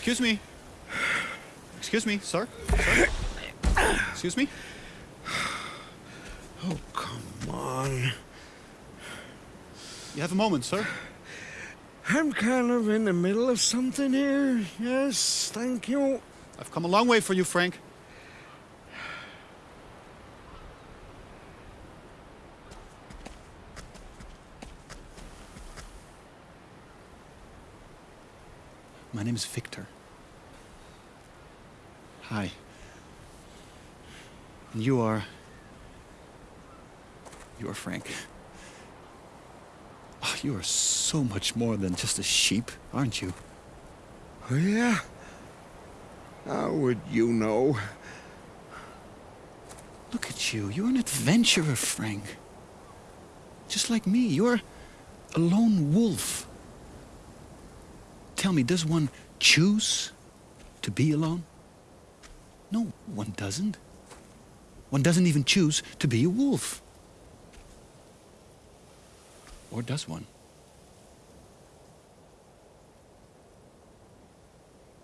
Excuse me. Excuse me, sir. Sir? Excuse me? Oh, come on. You have a moment, sir? I'm kind of in the middle of something here. Yes, thank you. I've come a long way for you, Frank. My name is Victor. Hi. And you are. You are Frank. Oh, you are so much more than just a sheep, aren't you? Oh, yeah? How would you know? Look at you. You're an adventurer, Frank. Just like me. You're a lone wolf. Tell me, does one choose to be alone? No, one doesn't. One doesn't even choose to be a wolf. Or does one?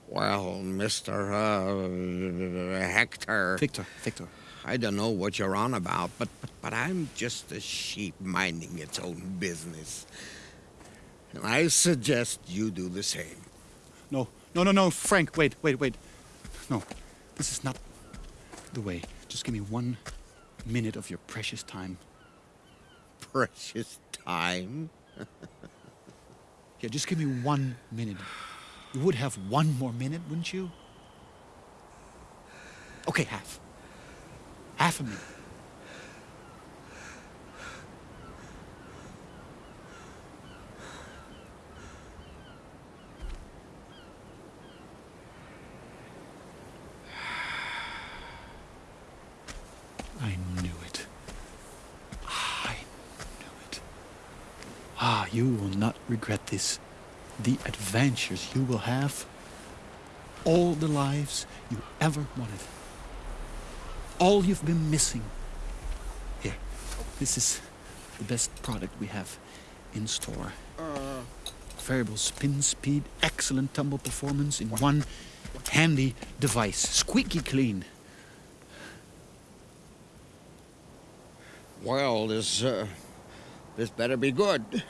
Well, Mr. Uh, Hector. Victor, Victor. I don't know what you're on about, but, but, but I'm just a sheep minding its own business. I suggest you do the same. No, no, no, no, Frank, wait, wait, wait. No, this is not the way. Just give me one minute of your precious time. Precious time? Yeah, just give me one minute. You would have one more minute, wouldn't you? Okay, half. Half a minute. I knew it. I knew it. Ah, you will not regret this. The adventures you will have. All the lives you ever wanted. All you've been missing. Here, this is the best product we have in store. Variable spin speed, excellent tumble performance in one handy device. Squeaky clean. Well, this, uh, this better be good.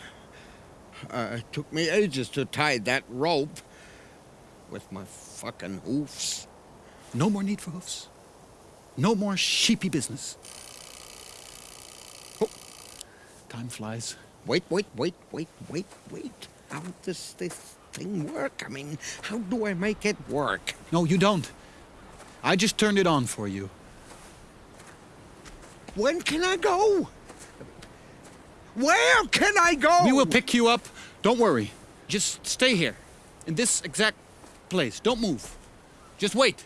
Uh, it took me ages to tie that rope with my fucking hoofs. No more need for hoofs. No more sheepy business. Oh, time flies. Wait, wait, wait, wait, wait, wait. How does this thing work? I mean, how do I make it work? No, you don't. I just turned it on for you. When can I go? Where can I go? We will pick you up. Don't worry. Just stay here. In this exact place. Don't move. Just wait.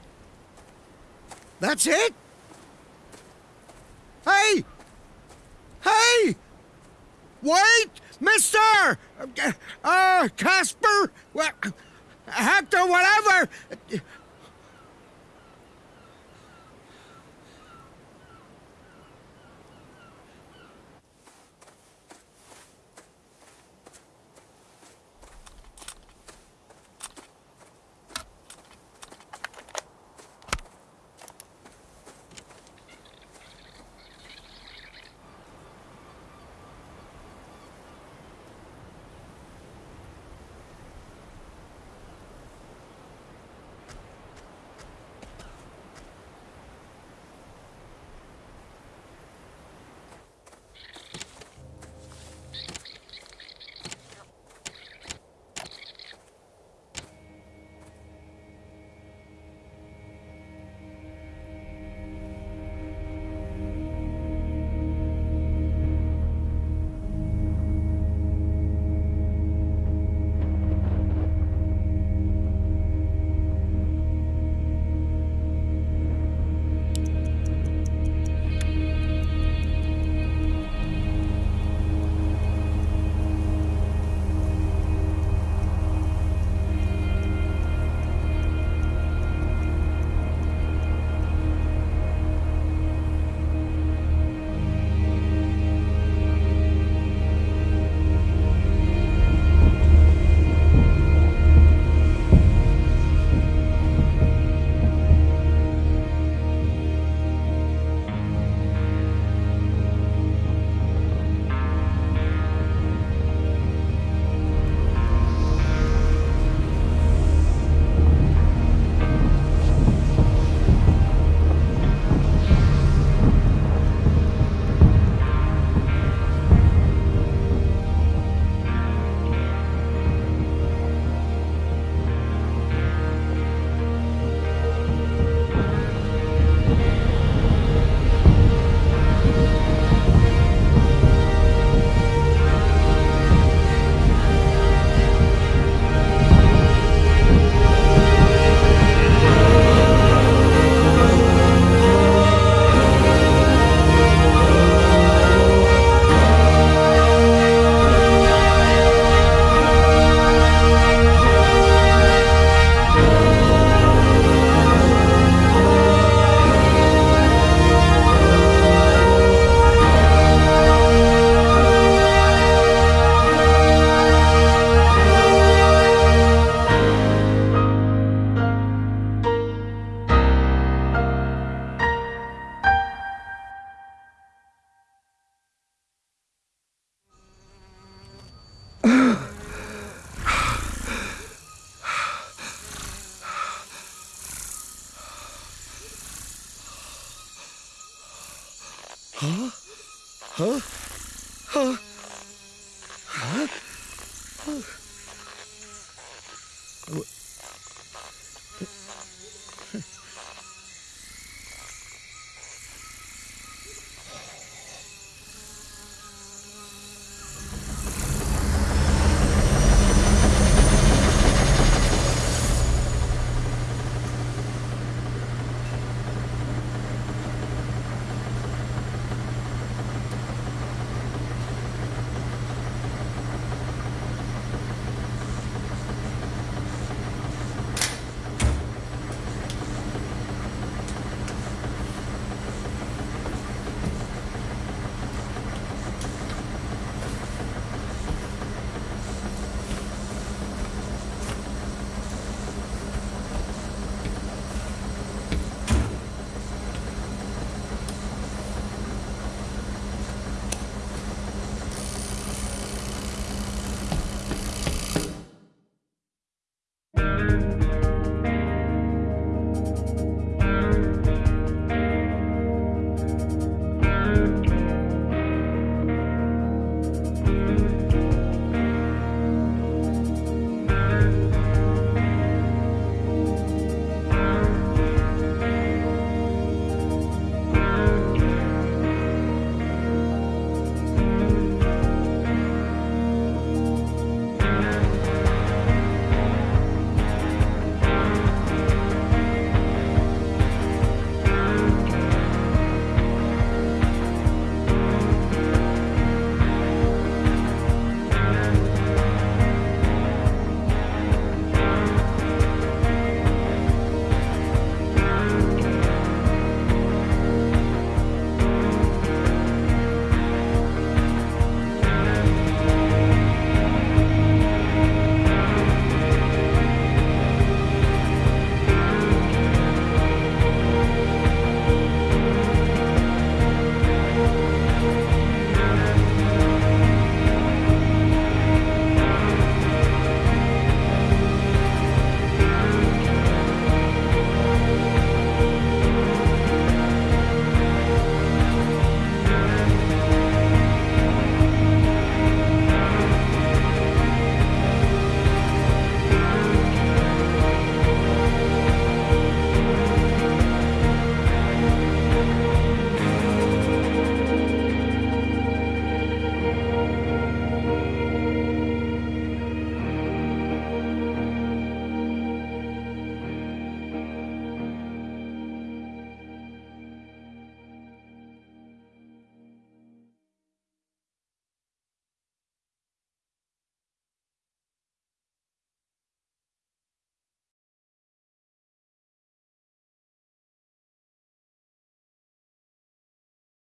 That's it? Hey! Hey! Wait! Mister! Uh, Casper! Hector, whatever! はあ？はあ？